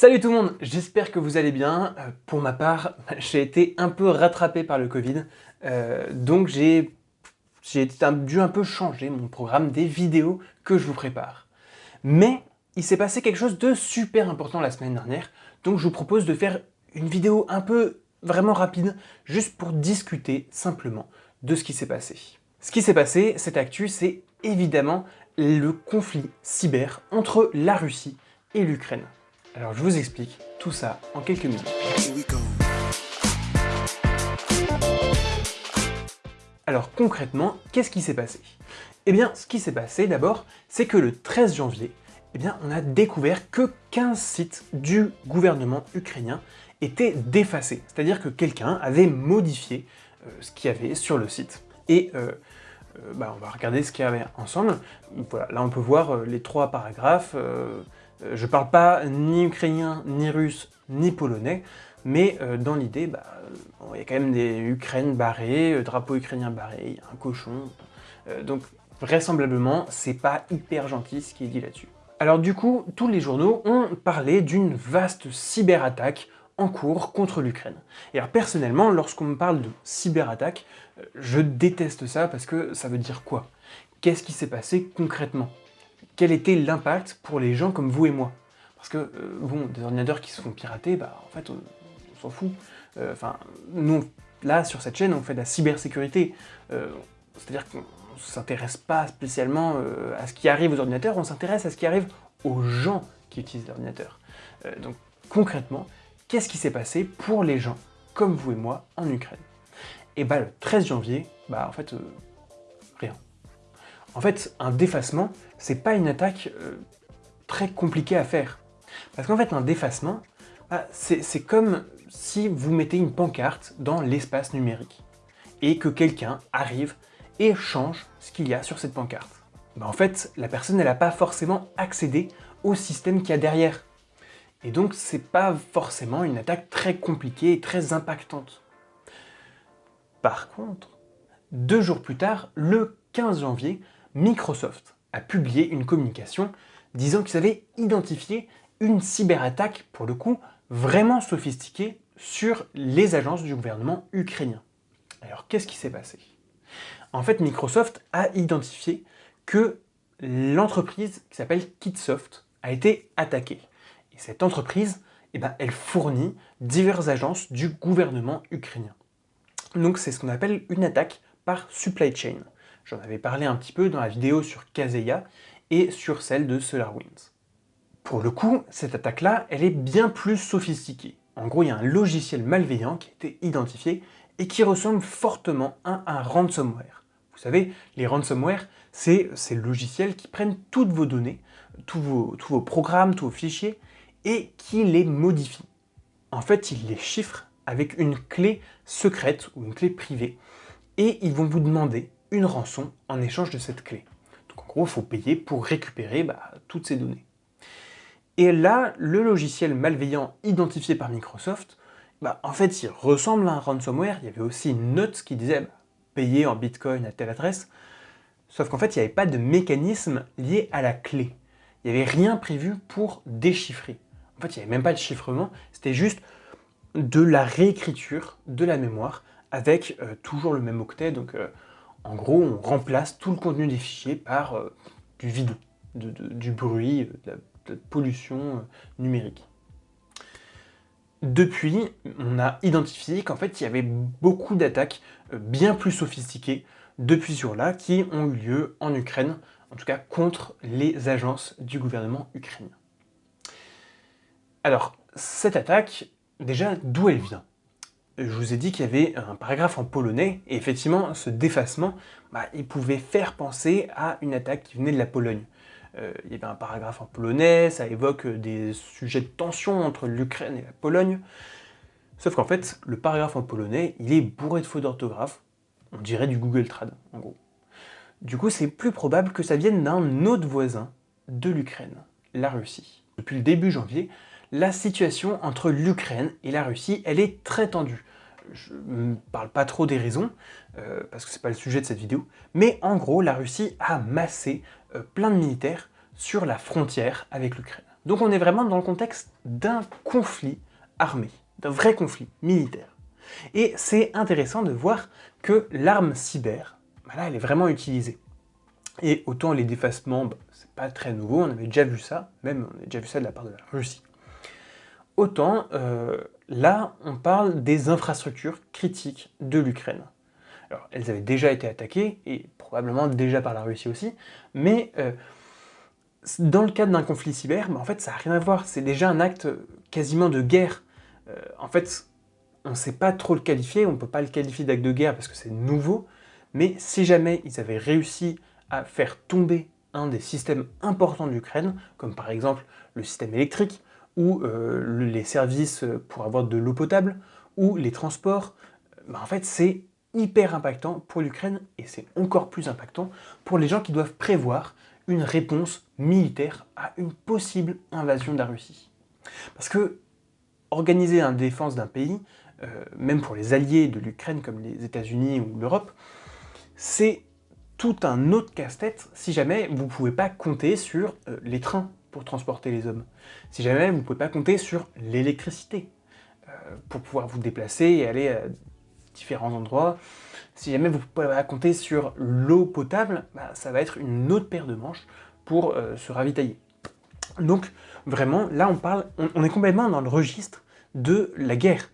Salut tout le monde, j'espère que vous allez bien. Euh, pour ma part, j'ai été un peu rattrapé par le Covid, euh, donc j'ai dû un peu changer mon programme des vidéos que je vous prépare. Mais il s'est passé quelque chose de super important la semaine dernière, donc je vous propose de faire une vidéo un peu vraiment rapide, juste pour discuter simplement de ce qui s'est passé. Ce qui s'est passé, cette actu, c'est évidemment le conflit cyber entre la Russie et l'Ukraine. Alors je vous explique tout ça en quelques minutes. Alors concrètement, qu'est-ce qui s'est passé? Eh bien, ce qui s'est passé d'abord, c'est que le 13 janvier, eh bien, on a découvert que 15 sites du gouvernement ukrainien étaient défacés. C'est-à-dire que quelqu'un avait modifié euh, ce qu'il y avait sur le site. Et euh, euh, bah, on va regarder ce qu'il y avait ensemble. Voilà, là on peut voir les trois paragraphes. Euh, je parle pas ni ukrainien, ni russe, ni polonais, mais euh, dans l'idée, bah, il y a quand même des Ukraines barrées, euh, drapeau ukrainien barré, un cochon, donc vraisemblablement, c'est pas hyper gentil ce qui est dit là-dessus. Alors du coup, tous les journaux ont parlé d'une vaste cyberattaque en cours contre l'Ukraine. Et alors personnellement, lorsqu'on me parle de cyberattaque, je déteste ça parce que ça veut dire quoi? Qu'est-ce qui s'est passé concrètement? Quel était l'impact pour les gens comme vous et moi? Parce que, euh, bon, des ordinateurs qui se font pirater, bah, en fait, on, s'en fout. Euh, enfin, nous, là, sur cette chaîne, on fait de la cybersécurité. Euh, c'est-à-dire qu'on s'intéresse pas spécialement à ce qui arrive aux ordinateurs, on s'intéresse à ce qui arrive aux gens qui utilisent l'ordinateur. donc, concrètement, qu'est-ce qui s'est passé pour les gens comme vous et moi en Ukraine? Et bah, le 13 janvier, bah, en fait, rien. En fait, un défacement, c'est pas une attaque euh, très compliquée à faire. Parce qu'en fait, un défacement, bah, c'est comme si vous mettez une pancarte dans l'espace numérique et que quelqu'un arrive et change ce qu'il y a sur cette pancarte. Bah, en fait, la personne n'a pas forcément accédé au système qu'il y a derrière. Et donc, c'est pas forcément une attaque très compliquée et très impactante. Par contre, deux jours plus tard, le 15 janvier, Microsoft a publié une communication disant qu'ils avaient identifié une cyberattaque, pour le coup, vraiment sophistiquée sur les agences du gouvernement ukrainien. Alors, qu'est-ce qui s'est passé? En fait, Microsoft a identifié que l'entreprise qui s'appelle Kitsoft a été attaquée. Et cette entreprise, eh ben, elle fournit diverses agences du gouvernement ukrainien. Donc c'est ce qu'on appelle une attaque par supply chain. J'en avais parlé un petit peu dans la vidéo sur Kaseya et sur celle de SolarWinds. Pour le coup, cette attaque-là, elle est bien plus sophistiquée. En gros, il y a un logiciel malveillant qui a été identifié et qui ressemble fortement à un ransomware. Vous savez, les ransomware, c'est ces logiciels qui prennent toutes vos données, tous vos, tous vos programmes, tous vos fichiers, et qui les modifient. En fait, ils les chiffrent avec une clé secrète ou une clé privée, et ils vont vous demander une rançon en échange de cette clé. Donc en gros, il faut payer pour récupérer bah, toutes ces données. Et là, le logiciel malveillant identifié par Microsoft, bah, en fait, il ressemble à un ransomware. Il y avait aussi une note qui disait bah, payer en bitcoin à telle adresse. Sauf qu'en fait, il n'y avait pas de mécanisme lié à la clé. Il n'y avait rien prévu pour déchiffrer. En fait, il n'y avait même pas de chiffrement. C'était juste de la réécriture de la mémoire avec euh, toujours le même octet. Euh, en gros, on remplace tout le contenu des fichiers par euh, du vide, du bruit, de la, pollution euh, numérique. Depuis, on a identifié qu'en fait, il y avait beaucoup d'attaques euh, bien plus sophistiquées depuis ce jour-là qui ont eu lieu en Ukraine, en tout cas contre les agences du gouvernement ukrainien. Alors, cette attaque, déjà, d'où elle vient? Je vous ai dit qu'il y avait un paragraphe en polonais, et effectivement, ce défacement, bah, il pouvait faire penser à une attaque qui venait de la Pologne. Euh, il y avait un paragraphe en polonais, ça évoque des sujets de tension entre l'Ukraine et la Pologne, sauf qu'en fait, le paragraphe en polonais, il est bourré de fautes d'orthographe, on dirait du Google Trad, en gros. Du coup, c'est plus probable que ça vienne d'un autre voisin de l'Ukraine, la Russie. Depuis le début janvier, la situation entre l'Ukraine et la Russie, elle est très tendue je ne parle pas trop des raisons, euh, parce que c'est pas le sujet de cette vidéo, mais en gros, la Russie a massé euh, plein de militaires sur la frontière avec l'Ukraine. Donc on est vraiment dans le contexte d'un conflit armé, d'un vrai conflit militaire. Et c'est intéressant de voir que l'arme cyber, bah elle est vraiment utilisée. Et autant les défacements, bah, c'est pas très nouveau, on avait déjà vu ça, même on a déjà vu ça de la part de la Russie. Autant, euh, là, on parle des infrastructures critiques de l'Ukraine. Alors, elles avaient déjà été attaquées, et probablement déjà par la Russie aussi, mais euh, dans le cadre d'un conflit cyber, bah, en fait, ça n'a rien à voir. C'est déjà un acte quasiment de guerre. Euh, en fait, on ne sait pas trop le qualifier, on ne peut pas le qualifier d'acte de guerre parce que c'est nouveau, mais si jamais ils avaient réussi à faire tomber un des systèmes importants de l'Ukraine, comme par exemple le système électrique, ou euh, les services pour avoir de l'eau potable, ou les transports, bah, en fait c'est hyper impactant pour l'Ukraine, et c'est encore plus impactant pour les gens qui doivent prévoir une réponse militaire à une possible invasion de la Russie. Parce que organiser la défense d'un pays, euh, même pour les alliés de l'Ukraine comme les États-Unis ou l'Europe, c'est tout un autre casse-tête si jamais vous ne pouvez pas compter sur euh, les trains pour transporter les hommes. Si jamais vous ne pouvez pas compter sur l'électricité euh, pour pouvoir vous déplacer et aller à différents endroits. Si jamais vous ne pouvez pas compter sur l'eau potable, bah, ça va être une autre paire de manches pour se ravitailler. Donc vraiment, là on parle, on est complètement dans le registre de la guerre.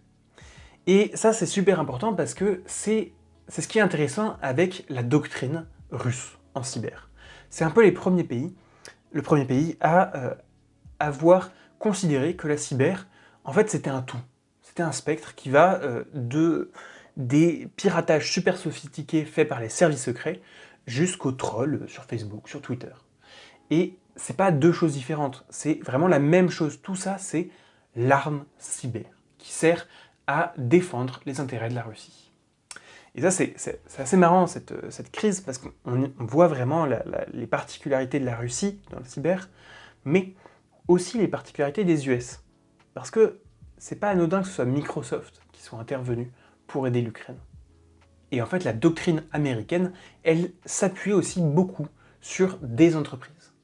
Et ça, c'est super important parce que c'est ce qui est intéressant avec la doctrine russe en cyber. C'est un peu les premiers pays, le premier pays à euh, avoir considéré que la cyber, en fait, c'était un tout. C'était un spectre qui va euh, de des piratages super sophistiqués faits par les services secrets jusqu'aux trolls sur Facebook, sur Twitter. Et c'est pas deux choses différentes, c'est vraiment la même chose. Tout ça, c'est l'arme cyber qui sert à défendre les intérêts de la Russie. Et ça, c'est assez marrant, cette, cette crise, parce qu'on voit vraiment les particularités de la Russie dans le cyber, mais aussi les particularités des US. Parce que c'est pas anodin que ce soit Microsoft qui soit intervenu pour aider l'Ukraine. Et en fait, la doctrine américaine, elle s'appuie aussi beaucoup sur des entreprises.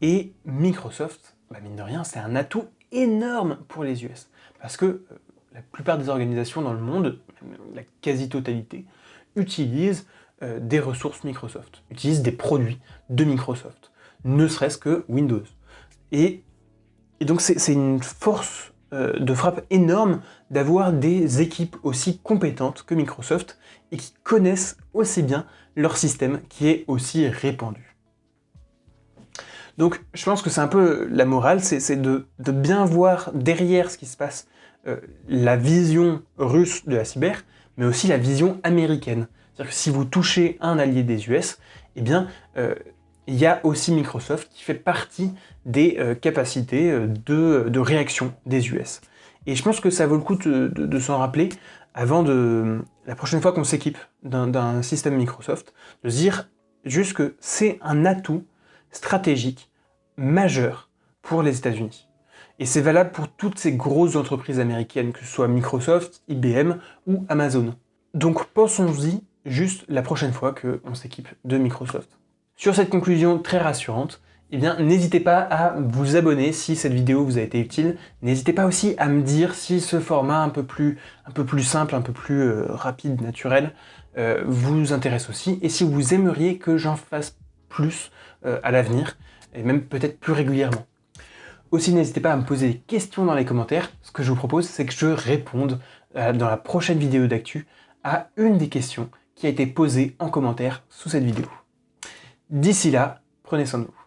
Et Microsoft, bah mine de rien, c'est un atout énorme pour les US. Parce que euh, la plupart des organisations dans le monde, la quasi-totalité, utilisent euh, des ressources Microsoft, utilisent des produits de Microsoft, ne serait-ce que Windows. Et, donc c'est une force euh, de frappe énorme d'avoir des équipes aussi compétentes que Microsoft et qui connaissent aussi bien leur système qui est aussi répandu. Donc je pense que c'est un peu la morale, c'est de, bien voir derrière ce qui se passe euh, la vision russe de la cyber, mais aussi la vision américaine. C'est-à-dire que si vous touchez un allié des US, eh bien, euh, il y a aussi Microsoft qui fait partie des euh, capacités de, réaction des US. Et je pense que ça vaut le coup de, s'en rappeler avant de la prochaine fois qu'on s'équipe d'un système Microsoft, de se dire juste que c'est un atout stratégique majeur pour les États-Unis. Et c'est valable pour toutes ces grosses entreprises américaines, que ce soit Microsoft, IBM ou Amazon. Donc pensons-y juste la prochaine fois qu'on s'équipe de Microsoft. Sur cette conclusion très rassurante, eh bien n'hésitez pas à vous abonner si cette vidéo vous a été utile. N'hésitez pas aussi à me dire si ce format un peu plus, un peu plus simple, un peu plus euh, rapide, naturel, euh, vous intéresse aussi. Et si vous aimeriez que j'en fasse plus euh, à l'avenir, et même peut-être plus régulièrement. Aussi, n'hésitez pas à me poser des questions dans les commentaires. Ce que je vous propose, c'est que je réponde euh, dans la prochaine vidéo d'actu à une des questions qui a été posée en commentaire sous cette vidéo. D'ici là, prenez soin de vous.